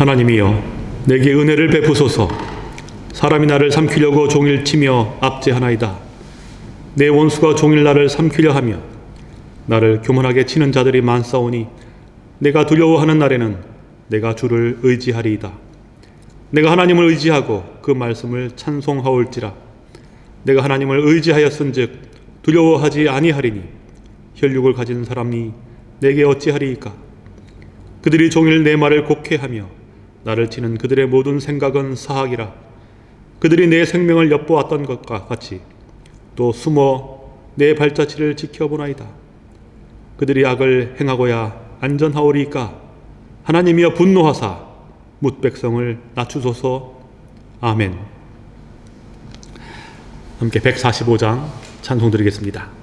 하나님이여 내게 은혜를 베푸소서. 사람이 나를 삼키려고 종일 치며 압제하나이다. 내 원수가 종일 나를 삼키려 하며 나를 교만하게 치는 자들이 많사오니 내가 두려워하는 날에는 내가 주를 의지하리이다. 내가 하나님을 의지하고 그 말씀을 찬송하올지라. 내가 하나님을 의지하였은즉 두려워하지 아니하리니 혈육을 가진 사람이 내게 어찌하리이까? 그들이 종일 내 말을 곡해하며 나를 치는 그들의 모든 생각은 사악이라. 그들이 내 생명을 엿보았던 것과 같이 또 숨어 내 발자취를 지켜보나이다. 그들이 악을 행하고야 안전하오리까? 하나님이여 분노하사 묻 백성을 낮추소서. 아멘. 함께 145장 찬송 드리겠습니다.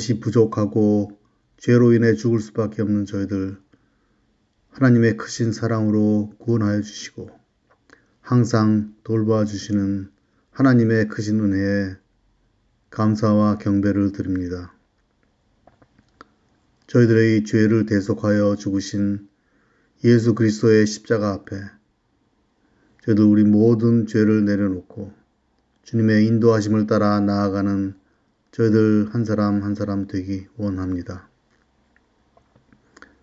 한없이 부족하고 죄로 인해 죽을 수밖에 없는 저희들, 하나님의 크신 사랑으로 구원하여 주시고, 항상 돌봐 주시는 하나님의 크신 은혜에 감사와 경배를 드립니다. 저희들의 죄를 대속하여 죽으신 예수 그리스도의 십자가 앞에 저희들 우리 모든 죄를 내려놓고 주님의 인도하심을 따라 나아가는 저희들 한 사람 한 사람 되기 원합니다.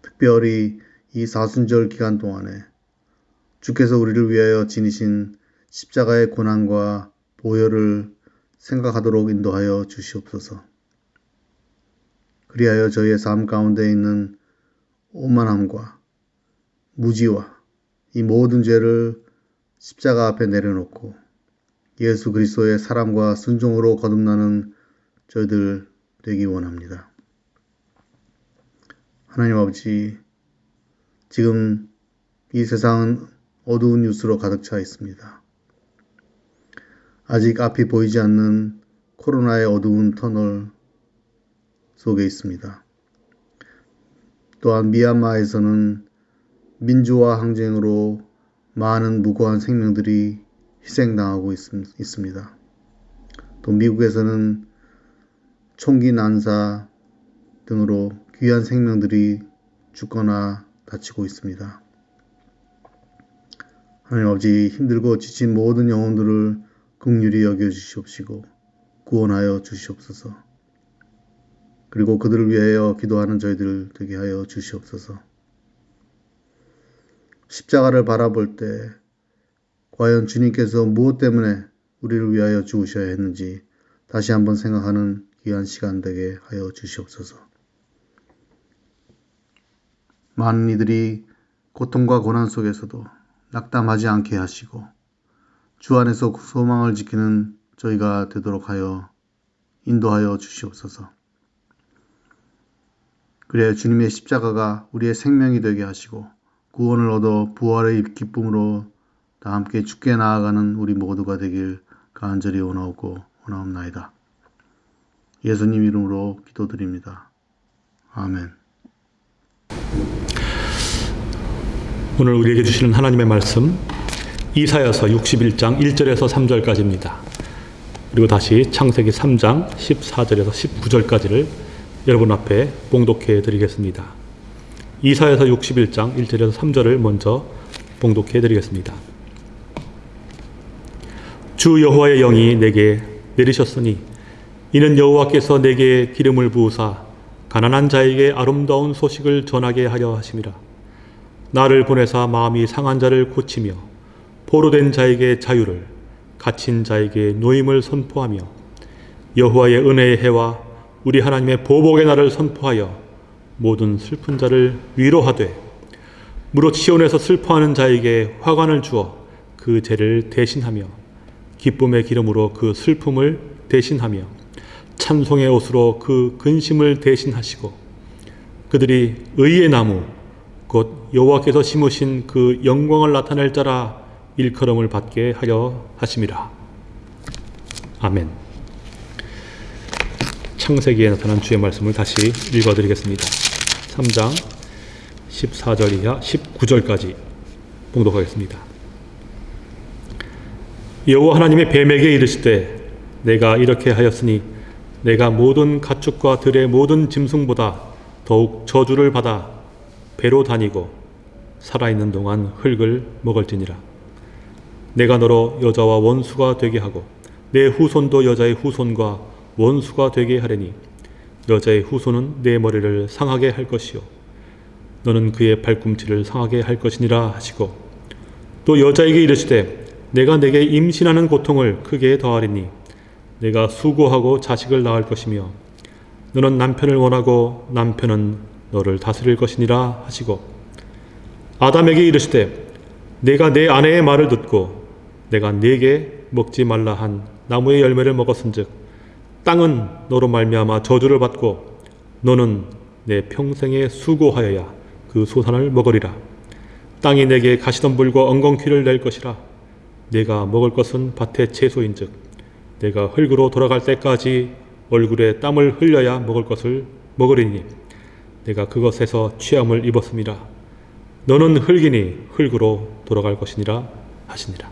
특별히 이 사순절 기간 동안에 주께서 우리를 위하여 지니신 십자가의 고난과 보혈을 생각하도록 인도하여 주시옵소서. 그리하여 저희의 삶 가운데 있는 오만함과 무지와 이 모든 죄를 십자가 앞에 내려놓고 예수 그리스도의 사랑과 순종으로 거듭나는 저희들 되기 원합니다. 하나님 아버지, 지금 이 세상은 어두운 뉴스로 가득 차 있습니다. 아직 앞이 보이지 않는 코로나의 어두운 터널 속에 있습니다. 또한 미얀마에서는 민주화 항쟁으로 많은 무고한 생명들이 희생당하고 있, 있습니다. 또 미국에서는 총기 난사 등으로 귀한 생명들이 죽거나 다치고 있습니다. 하나님 아버지 힘들고 지친 모든 영혼들을 긍휼히 여겨 주시옵시고 구원하여 주시옵소서. 그리고 그들을 위하여 기도하는 저희들 되게 하여 주시옵소서. 십자가를 바라볼 때 과연 주님께서 무엇 때문에 우리를 위하여 죽으셔야 했는지 다시 한번 생각하는 귀한 시간 되게 하여 주시옵소서. 많은 이들이 고통과 고난 속에서도 낙담하지 않게 하시고 주 안에서 소망을 지키는 저희가 되도록 하여 인도하여 주시옵소서. 그래 주님의 십자가가 우리의 생명이 되게 하시고 구원을 얻어 부활의 기쁨으로 다 함께 죽게 나아가는 우리 모두가 되길 간절히 원하옵고 원하옵나이다. 예수님 이름으로 기도드립니다. 아멘. 오늘 우리에게 주시는 하나님의 말씀 이사야서 61장 1절에서 3절까지입니다. 그리고 다시 창세기 3장 14절에서 19절까지를 여러분 앞에 봉독해 드리겠습니다. 이사야서 61장 1절에서 3절을 먼저 봉독해 드리겠습니다. 주 여호와의 영이 내게 내리셨으니 이는 여호와께서 내게 기름을 부으사 가난한 자에게 아름다운 소식을 전하게 하려 하심이라. 나를 보내사 마음이 상한 자를 고치며 포로된 자에게 자유를 갇힌 자에게 노임을 선포하며 여호와의 은혜의 해와 우리 하나님의 보복의 날을 선포하여 모든 슬픈 자를 위로하되 무릇 시온에서 슬퍼하는 자에게 화관을 주어 그 죄를 대신하며 기쁨의 기름으로 그 슬픔을 대신하며 찬송의 옷으로 그 근심을 대신하시고 그들이 의의 나무 곧 여호와께서 심으신 그 영광을 나타낼 자라 일컬음을 받게 하려 하심이라. 아멘. 창세기에 나타난 주의 말씀을 다시 읽어드리겠습니다. 3장 14절 이하 19절까지 봉독하겠습니다. 여호와 하나님의 뱀에게 이르시되 내가 이렇게 하였으니 내가 모든 가축과 들의 모든 짐승보다 더욱 저주를 받아 배로 다니고 살아있는 동안 흙을 먹을지니라. 내가 너로 여자와 원수가 되게 하고 내 후손도 여자의 후손과 원수가 되게 하려니 여자의 후손은 내 머리를 상하게 할 것이요 너는 그의 발꿈치를 상하게 할 것이니라 하시고 또 여자에게 이르시되 내가 내게 임신하는 고통을 크게 더하리니 내가 수고하고 자식을 낳을 것이며 너는 남편을 원하고 남편은 너를 다스릴 것이니라 하시고 아담에게 이르시되 내가 내 아내의 말을 듣고 내가 네게 먹지 말라 한 나무의 열매를 먹었은즉 땅은 너로 말미암아 저주를 받고 너는 내 평생에 수고하여야 그 소산을 먹으리라. 땅이 내게 가시덤불과 엉겅퀴를 낼 것이라. 내가 먹을 것은 밭의 채소인즉 내가 흙으로 돌아갈 때까지 얼굴에 땀을 흘려야 먹을 것을 먹으리니 내가 그것에서 취함을 입었음이라 너는 흙이니 흙으로 돌아갈 것이니라 하시니라.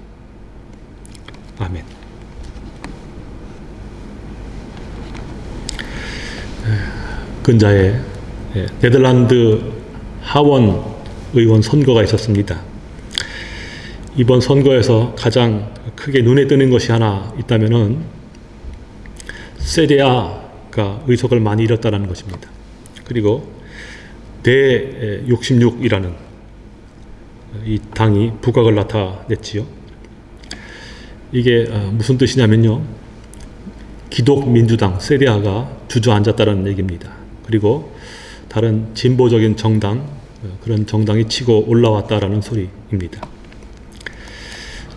아멘. 근자에 예, 네덜란드 하원 의원 선거가 있었습니다. 이번 선거에서 가장 크게 눈에 띄는 것이 하나 있다면은 세데아가 의석을 많이 잃었다는 것입니다. 그리고 대66이라는 이 당이 부각을 나타냈지요. 이게 어, 무슨 뜻이냐면요. 기독민주당 세데아가 주저앉았다는 얘기입니다. 그리고 다른 진보적인 정당 어, 그런 정당이 치고 올라왔다라는 소리입니다.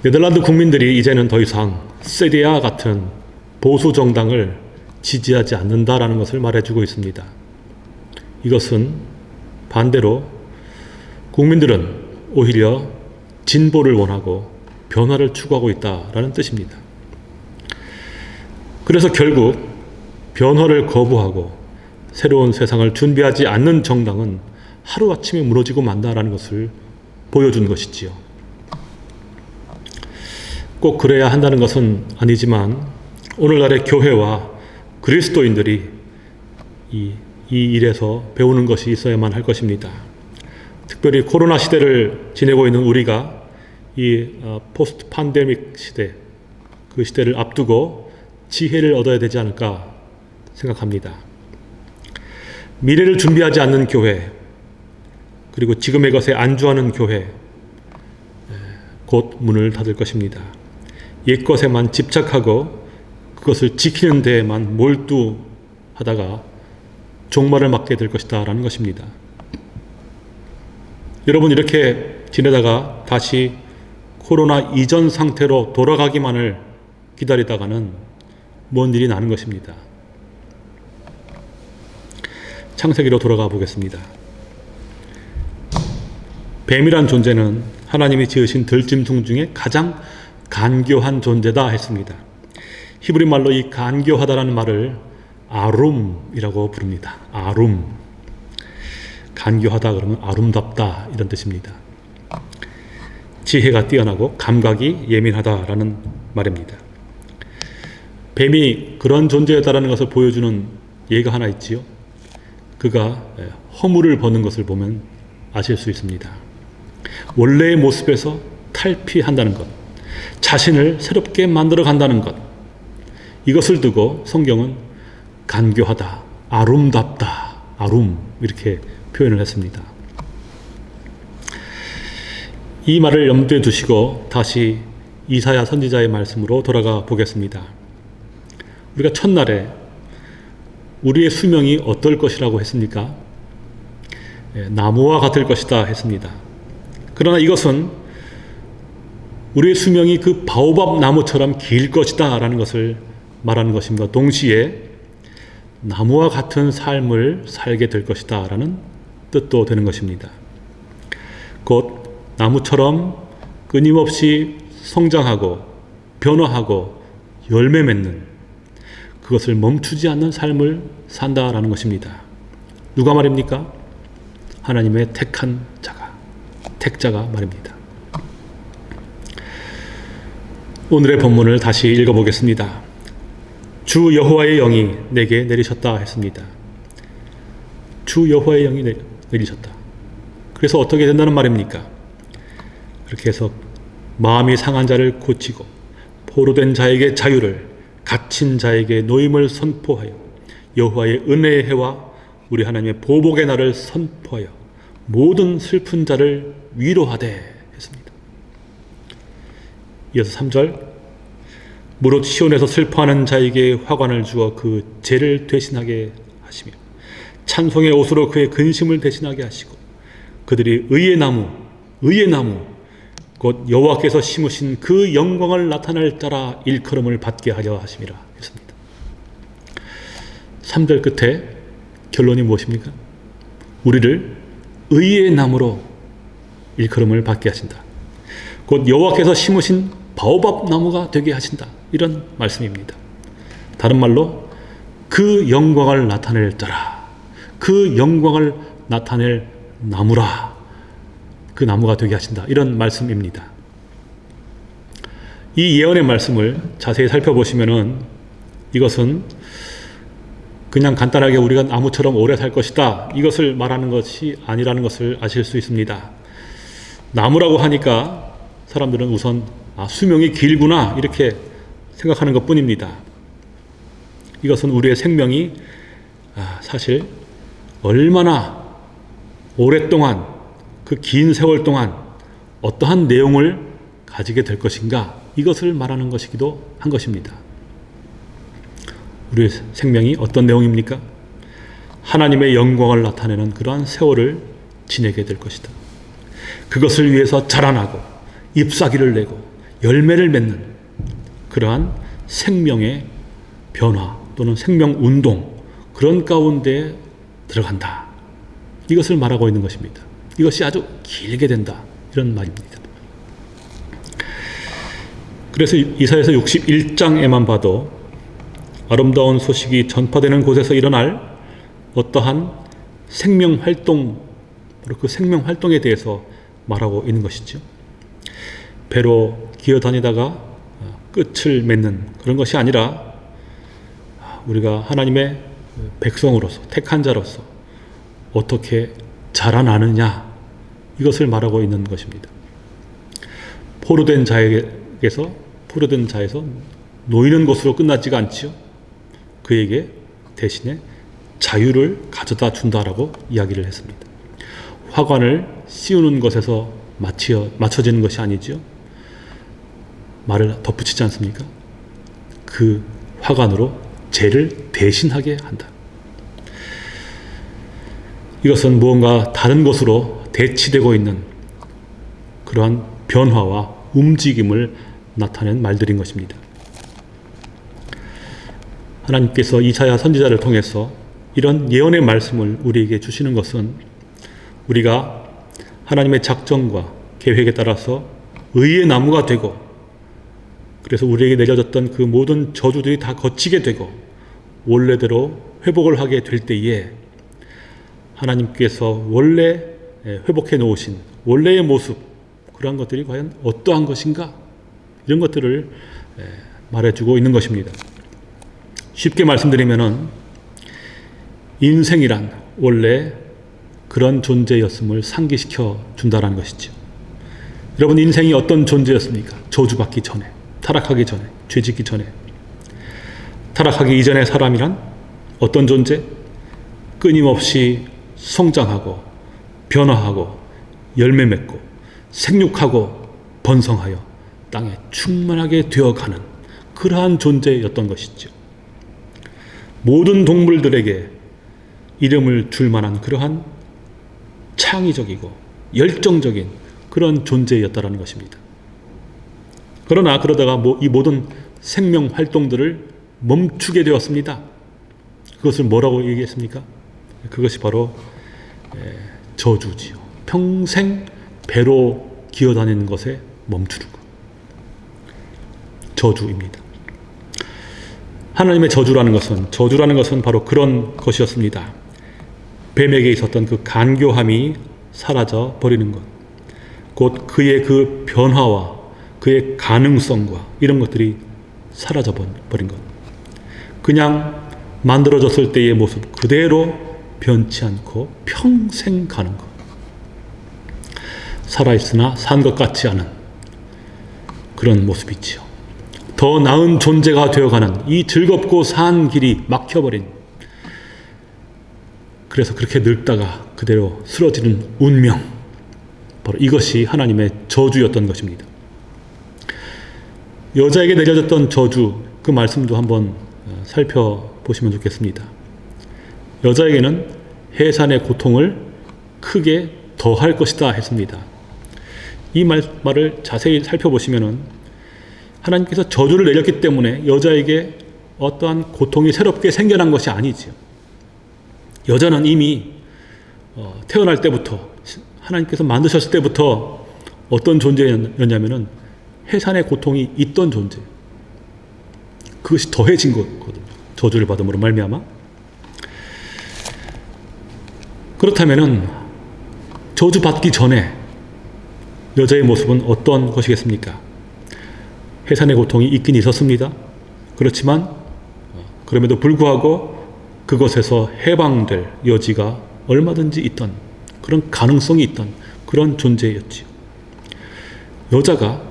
네덜란드 국민들이 이제는 더 이상 세디아 같은 보수 정당을 지지하지 않는다라는 것을 말해주고 있습니다. 이것은 반대로 국민들은 오히려 진보를 원하고 변화를 추구하고 있다라는 뜻입니다. 그래서 결국 변화를 거부하고 새로운 세상을 준비하지 않는 정당은 하루아침에 무너지고 만다라는 것을 보여준 것이지요. 꼭 그래야 한다는 것은 아니지만 오늘날의 교회와 그리스도인들이 이, 이 일에서 배우는 것이 있어야만 할 것입니다. 특별히 코로나 시대를 지내고 있는 우리가 이 어, 포스트 판데믹 시대, 그 시대를 앞두고 지혜를 얻어야 되지 않을까 생각합니다. 미래를 준비하지 않는 교회, 그리고 지금의 것에 안주하는 교회, 곧 문을 닫을 것입니다. 옛 것에만 집착하고 그것을 지키는 데에만 몰두하다가 종말을 맞게 될 것이다 라는 것입니다. 여러분 이렇게 지내다가 다시 코로나 이전 상태로 돌아가기만을 기다리다가는 뭔 일이 나는 것입니다. 창세기로 돌아가 보겠습니다. 뱀이란 존재는 하나님이 지으신 들짐승 중에 가장 간교한 존재다 했습니다. 히브리 말로 이 간교하다라는 말을 아룸이라고 부릅니다. 아룸. 간교하다 그러면 아름답다 이런 뜻입니다. 지혜가 뛰어나고 감각이 예민하다라는 말입니다. 뱀이 그런 존재였다라는 것을 보여주는 예가 하나 있지요. 그가 허물을 버는 것을 보면 아실 수 있습니다. 원래의 모습에서 탈피한다는 것, 자신을 새롭게 만들어 간다는 것, 이것을 두고 성경은 간교하다, 아름답다, 아름 이렇게 표현을 했습니다. 이 말을 염두에 두시고 다시 이사야 선지자의 말씀으로 돌아가 보겠습니다. 우리가 첫날에 우리의 수명이 어떨 것이라고 했습니까? 예, 나무와 같을 것이다 했습니다. 그러나 이것은 우리의 수명이 그 바오밥 나무처럼 길 것이다 라는 것을 말하는 것입니다. 동시에 나무와 같은 삶을 살게 될 것이다 라는 뜻도 되는 것입니다. 곧 나무처럼 끊임없이 성장하고 변화하고 열매 맺는 그것을 멈추지 않는 삶을 산다라는 것입니다. 누가 말입니까? 하나님의 택한 자가, 택자가 말입니다. 오늘의 본문을 다시 읽어보겠습니다. 주 여호와의 영이 내게 내리셨다 했습니다. 주 여호와의 영이 내리셨다. 그래서 어떻게 된다는 말입니까? 그렇게 해서 마음이 상한 자를 고치고 포로된 자에게 자유를 갇힌 자에게 노임을 선포하여 여호와의 은혜의 해와 우리 하나님의 보복의 날을 선포하여 모든 슬픈 자를 위로하되. 이어서 3절 무릇 시온에서 슬퍼하는 자에게 화관을 주어 그 죄를 대신하게 하시며 찬송의 옷으로 그의 근심을 대신하게 하시고 그들이 의의 나무 의의 나무 곧 여호와께서 심으신 그 영광을 나타낼 자라 일컬음을 받게 하려 하심이라 했습니다. 3절 끝에 결론이 무엇입니까? 우리를 의의 나무로 일컬음을 받게 하신다. 곧 여호와께서 심으신 바오밥 나무가 되게 하신다. 이런 말씀입니다. 다른 말로 그 영광을 나타낼 자라. 그 영광을 나타낼 나무라. 그 나무가 되게 하신다. 이런 말씀입니다. 이 예언의 말씀을 자세히 살펴보시면은 이것은 그냥 간단하게 우리가 나무처럼 오래 살 것이다. 이것을 말하는 것이 아니라는 것을 아실 수 있습니다. 나무라고 하니까 사람들은 우선 아, 수명이 길구나 이렇게 생각하는 것 뿐입니다. 이것은 우리의 생명이 아, 사실 얼마나 오랫동안 그 긴 세월 동안 어떠한 내용을 가지게 될 것인가 이것을 말하는 것이기도 한 것입니다. 우리의 생명이 어떤 내용입니까? 하나님의 영광을 나타내는 그러한 세월을 지내게 될 것이다. 그것을 위해서 자라나고 잎사귀를 내고 열매를 맺는 그러한 생명의 변화 또는 생명 운동 그런 가운데 들어간다. 이것을 말하고 있는 것입니다. 이것이 아주 길게 된다. 이런 말입니다. 그래서 이사에서 61장에만 봐도 아름다운 소식이 전파되는 곳에서 일어날 어떠한 생명 활동, 바로 그 생명 활동에 대해서 말하고 있는 것이죠. 배로 기어다니다가 끝을 맺는 그런 것이 아니라 우리가 하나님의 백성으로서 택한 자로서 어떻게 자라나느냐 이것을 말하고 있는 것입니다. 포로된 자에게서 포로된 자에서 놓이는 것으로 끝나지가 않지요. 그에게 대신에 자유를 가져다 준다라고 이야기를 했습니다. 화관을 씌우는 것에서 맞춰, 맞춰지는 것이 아니지요. 말을 덧붙이지 않습니까? 그 화관으로 죄를 대신하게 한다. 이것은 무언가 다른 것으로 대치되고 있는 그러한 변화와 움직임을 나타낸 말들인 것입니다. 하나님께서 이사야 선지자를 통해서 이런 예언의 말씀을 우리에게 주시는 것은 우리가 하나님의 작정과 계획에 따라서 의의 나무가 되고 그래서 우리에게 내려졌던 그 모든 저주들이 다 거치게 되고 원래대로 회복을 하게 될 때에 하나님께서 원래 회복해 놓으신 원래의 모습 그러한 것들이 과연 어떠한 것인가 이런 것들을 말해주고 있는 것입니다. 쉽게 말씀드리면은 인생이란 원래 그런 존재였음을 상기시켜 준다라는 것이죠. 여러분 인생이 어떤 존재였습니까? 저주받기 전에, 타락하기 전에, 죄짓기 전에. 타락하기 이전의 사람이란 어떤 존재? 끊임없이 성장하고 변화하고 열매 맺고 생육하고 번성하여 땅에 충만하게 되어가는 그러한 존재였던 것이죠. 모든 동물들에게 이름을 줄 만한 그러한 창의적이고 열정적인 그런 존재였다라는 것입니다. 그러나 그러다가 뭐 이 모든 생명 활동들을 멈추게 되었습니다. 그것을 뭐라고 얘기했습니까? 그것이 바로 저주지요. 평생 배로 기어다니는 것에 멈추는 것. 저주입니다. 하나님의 저주라는 것은 저주라는 것은 바로 그런 것이었습니다. 뱀에게 있었던 그 간교함이 사라져 버리는 것. 곧 그의 그 변화와 그의 가능성과 이런 것들이 사라져 버린 것. 그냥 만들어졌을 때의 모습 그대로 변치 않고 평생 가는 것. 살아있으나 산 것 같지 않은 그런 모습이지요. 더 나은 존재가 되어가는 이 즐겁고 산 길이 막혀버린 그래서 그렇게 늙다가 그대로 쓰러지는 운명 바로 이것이 하나님의 저주였던 것입니다. 여자에게 내려졌던 저주 그 말씀도 한번 살펴보시면 좋겠습니다. 여자에게는 해산의 고통을 크게 더할 것이다 했습니다. 이 말, 말을 자세히 살펴보시면은 하나님께서 저주를 내렸기 때문에 여자에게 어떠한 고통이 새롭게 생겨난 것이 아니지요. 여자는 이미 어, 태어날 때부터 하나님께서 만드셨을 때부터 어떤 존재였냐면은 해산의 고통이 있던 존재. 그것이 더해진 거거든요. 저주를 받음으로 말미암아. 그렇다면은 저주 받기 전에 여자의 모습은 어떤 것이겠습니까? 해산의 고통이 있긴 있었습니다. 그렇지만 그럼에도 불구하고 그것에서 해방될 여지가 얼마든지 있던 그런 가능성이 있던 그런 존재였지요. 여자가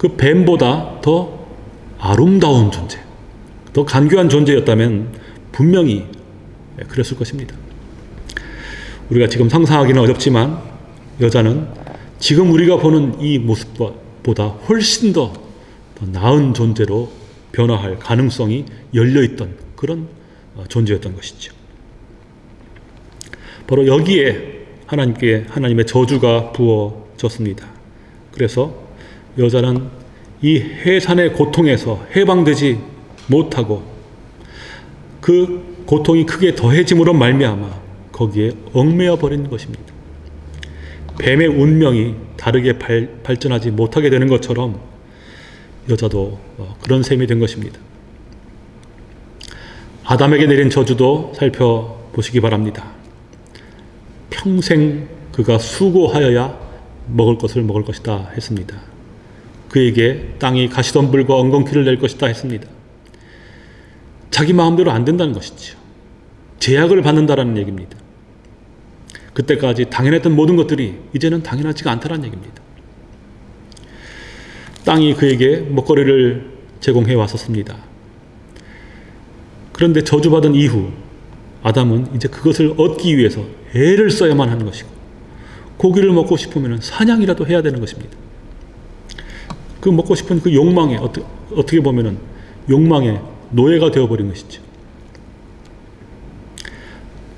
그 뱀보다 더 아름다운 존재, 더 간교한 존재였다면 분명히 그랬을 것입니다. 우리가 지금 상상하기는 어렵지만 여자는 지금 우리가 보는 이 모습보다 훨씬 더, 더 나은 존재로 변화할 가능성이 열려있던 그런 존재였던 것이죠. 바로 여기에 하나님께 하나님의 저주가 부어졌습니다. 그래서 여자는 이 해산의 고통에서 해방되지 못하고 그 고통이 크게 더해짐으로 말미암아 거기에 얽매여 버린 것입니다. 뱀의 운명이 다르게 발, 발전하지 못하게 되는 것처럼 여자도 어, 그런 셈이 된 것입니다. 아담에게 내린 저주도 살펴보시기 바랍니다. 평생 그가 수고하여야 먹을 것을 먹을 것이다 했습니다. 그에게 땅이 가시덤불과 엉겅퀴를 낼 것이다 했습니다. 자기 마음대로 안 된다는 것이죠. 제약을 받는다라는 얘기입니다. 그때까지 당연했던 모든 것들이 이제는 당연하지가 않다는 얘기입니다. 땅이 그에게 먹거리를 제공해 왔었습니다. 그런데 저주받은 이후 아담은 이제 그것을 얻기 위해서 애를 써야만 하는 것이고 고기를 먹고 싶으면 사냥이라도 해야 되는 것입니다. 그 먹고 싶은 그 욕망에 어떻게, 어떻게 보면은 욕망의 노예가 되어버린 것이죠.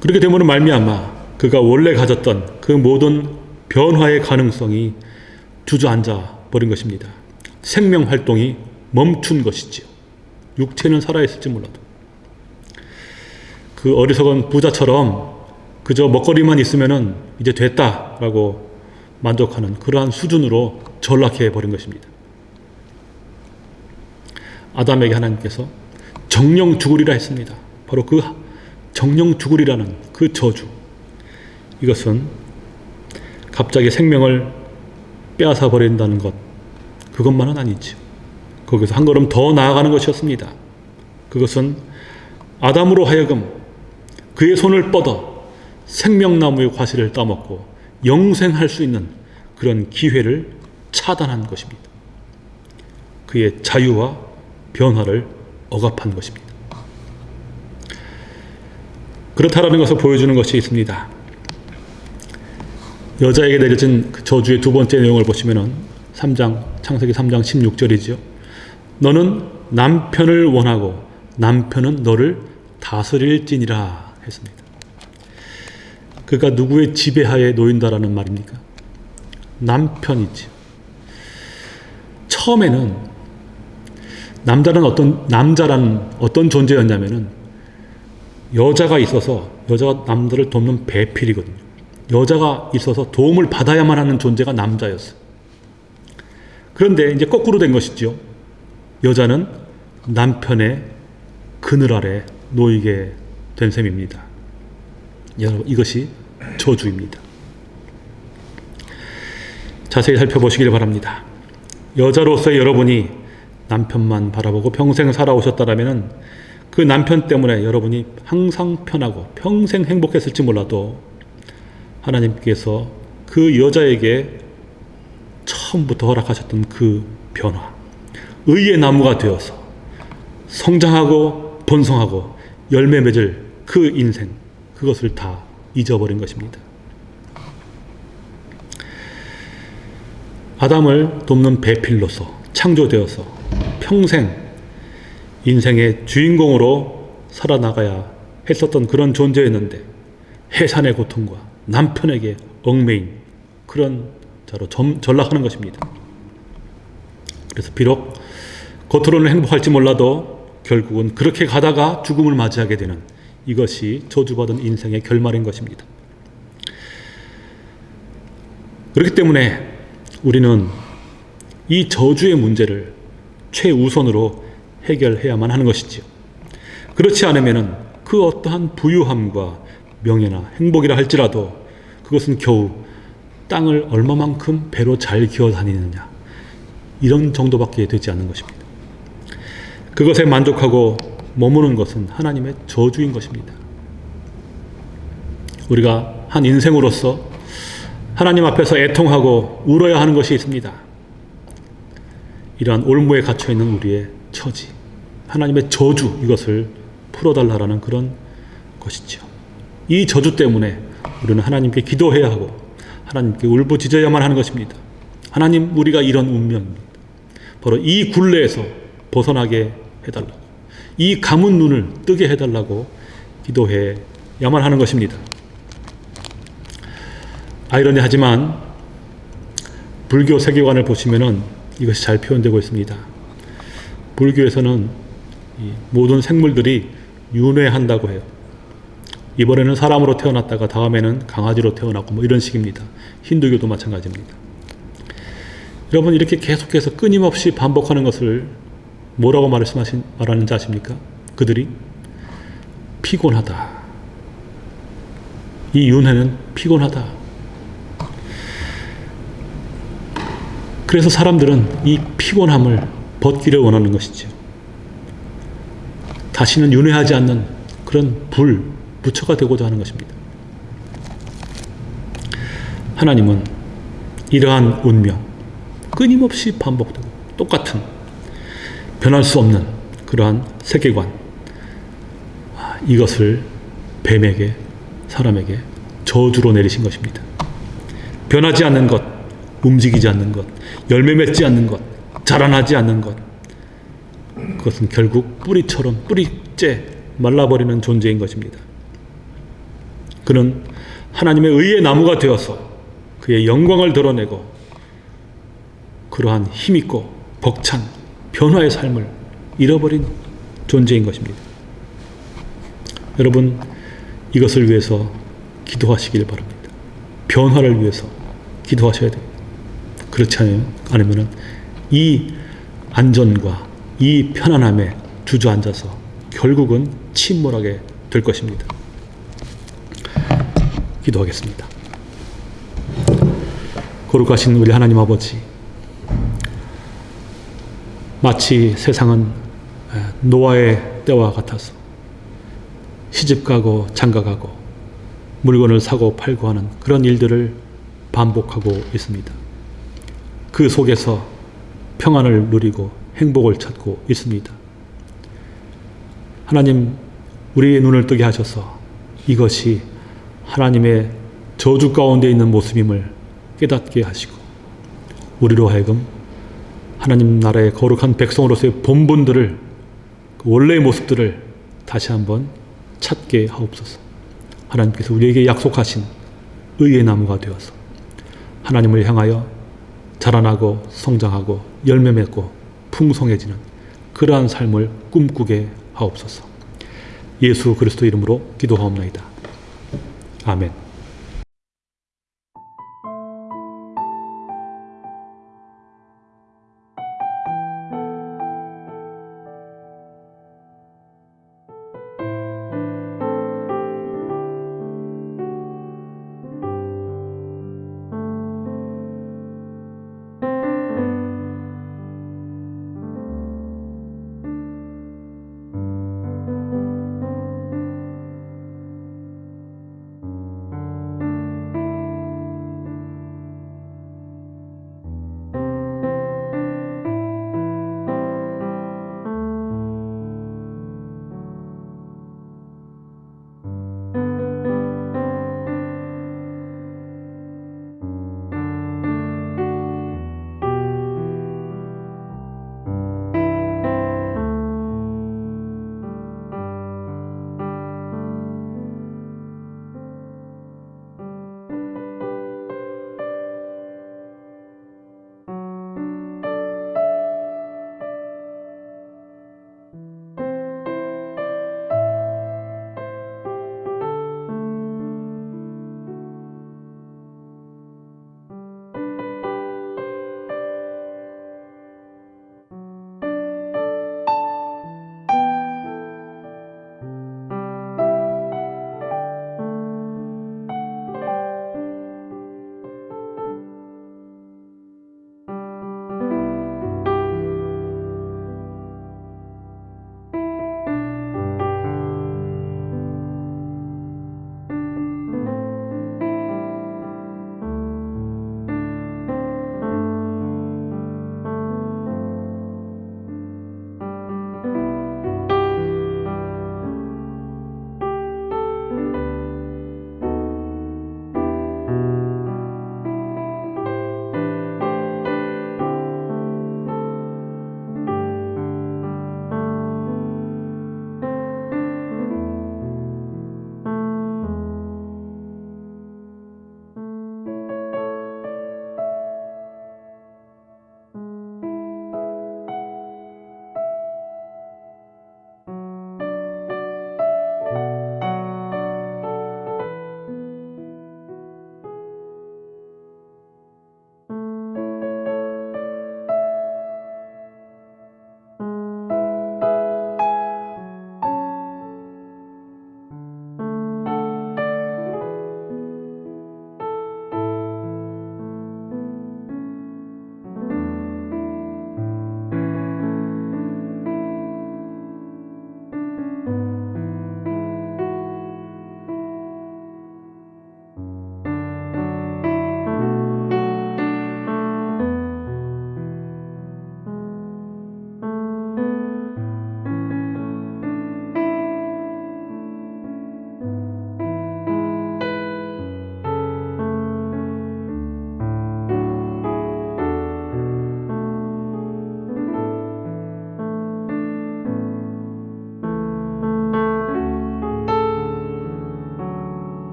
그렇게 되면 말미암아 그가 원래 가졌던 그 모든 변화의 가능성이 주저앉아 버린 것입니다. 생명 활동이 멈춘 것이지요. 육체는 살아있을지 몰라도. 그 어리석은 부자처럼 그저 먹거리만 있으면은 이제 됐다라고 만족하는 그러한 수준으로 전락해 버린 것입니다. 아담에게 하나님께서 정령 죽으리라 했습니다. 바로 그 정령 죽으리라는 그 저주. 이것은 갑자기 생명을 빼앗아 버린다는 것. 그것만은 아니죠. 거기서 한 걸음 더 나아가는 것이었습니다. 그것은 아담으로 하여금 그의 손을 뻗어 생명나무의 과실을 따먹고 영생할 수 있는 그런 기회를 차단한 것입니다. 그의 자유와 변화를 억압한 것입니다. 그렇다라는 것을 보여주는 것이 있습니다. 여자에게 내려진 그 저주의 두 번째 내용을 보시면은 3장 창세기 3장 16절이죠. 너는 남편을 원하고 남편은 너를 다스릴지니라 했습니다. 그가 누구의 지배하에 놓인다라는 말입니까? 남편이지. 처음에는 남자는 어떤 남자라는 어떤 존재였냐면은 여자가 있어서 여자가 남자를 돕는 배필이거든요. 여자가 있어서 도움을 받아야만 하는 존재가 남자였어. 그런데 이제 거꾸로 된 것이죠. 여자는 남편의 그늘 아래 놓이게 된 셈입니다. 여러분 이것이 저주입니다. 자세히 살펴보시길 바랍니다. 여자로서의 여러분이 남편만 바라보고 평생 살아오셨다라면 그 남편 때문에 여러분이 항상 편하고 평생 행복했을지 몰라도 하나님께서 그 여자에게 처음부터 허락하셨던 그 변화, 의의 나무가 되어서 성장하고 번성하고 열매 맺을 그 인생, 그것을 다 잊어버린 것입니다. 아담을 돕는 배필로서 창조되어서 평생 인생의 주인공으로 살아나가야 했었던 그런 존재였는데 해산의 고통과 남편에게 얽매인 그런 자로 점, 전락하는 것입니다. 그래서 비록 겉으로는 행복할지 몰라도 결국은 그렇게 가다가 죽음을 맞이하게 되는 이것이 저주받은 인생의 결말인 것입니다. 그렇기 때문에 우리는 이 저주의 문제를 최우선으로 해결해야만 하는 것이지요. 그렇지 않으면 그 어떠한 부유함과 명예나 행복이라 할지라도 그것은 겨우 땅을 얼마만큼 배로 잘 기어 다니느냐 이런 정도밖에 되지 않는 것입니다. 그것에 만족하고 머무는 것은 하나님의 저주인 것입니다. 우리가 한 인생으로서 하나님 앞에서 애통하고 울어야 하는 것이 있습니다. 이러한 올무에 갇혀 있는 우리의 처지, 하나님의 저주 이것을 풀어달라라는 그런 것이죠. 이 저주 때문에 우리는 하나님께 기도해야 하고 하나님께 울부짖어야만 하는 것입니다. 하나님 우리가 이런 운명입니다. 바로 이 굴레에서 벗어나게 해달라고 이 감은 눈을 뜨게 해달라고 기도해야만 하는 것입니다. 아이러니하지만 불교 세계관을 보시면은 이것이 잘 표현되고 있습니다. 불교에서는 모든 생물들이 윤회한다고 해요. 이번에는 사람으로 태어났다가 다음에는 강아지로 태어났고 뭐 이런 식입니다. 힌두교도 마찬가지입니다. 여러분 이렇게 계속해서 끊임없이 반복하는 것을 뭐라고 말씀하신 말하는지 아십니까? 그들이 피곤하다. 이 윤회는 피곤하다. 그래서 사람들은 이 피곤함을 벗기를 원하는 것이죠. 다시는 윤회하지 않는 그런 불, 부처가 되고자 하는 것입니다. 하나님은 이러한 운명, 끊임없이 반복되고 똑같은 변할 수 없는 그러한 세계관, 아, 이것을 뱀에게, 사람에게 저주로 내리신 것입니다. 변하지 않는 것, 움직이지 않는 것, 열매 맺지 않는 것, 자라나지 않는 것, 그것은 결국 뿌리처럼 뿌리째 말라버리는 존재인 것입니다. 그는 하나님의 의의 나무가 되어서 그의 영광을 드러내고 그러한 힘있고 벅찬 변화의 삶을 잃어버린 존재인 것입니다. 여러분 이것을 위해서 기도하시길 바랍니다. 변화를 위해서 기도하셔야 됩니다. 그렇지 않으면 이 안전과 이 편안함에 주저앉아서 결국은 침몰하게 될 것입니다. 기도하겠습니다. 거룩하신 우리 하나님 아버지, 마치 세상은 노아의 때와 같아서 시집가고 장가가고 물건을 사고 팔고 하는 그런 일들을 반복하고 있습니다. 그 속에서 평안을 누리고 행복을 찾고 있습니다. 하나님, 우리의 눈을 뜨게 하셔서 이것이 하나님의 저주 가운데 있는 모습임을 깨닫게 하시고 우리로 하여금 하나님 나라의 거룩한 백성으로서의 본분들을 그 원래의 모습들을 다시 한번 찾게 하옵소서. 하나님께서 우리에게 약속하신 의의 나무가 되어서 하나님을 향하여 자라나고 성장하고 열매 맺고 풍성해지는 그러한 삶을 꿈꾸게 하옵소서. 예수 그리스도 이름으로 기도하옵나이다. 아멘.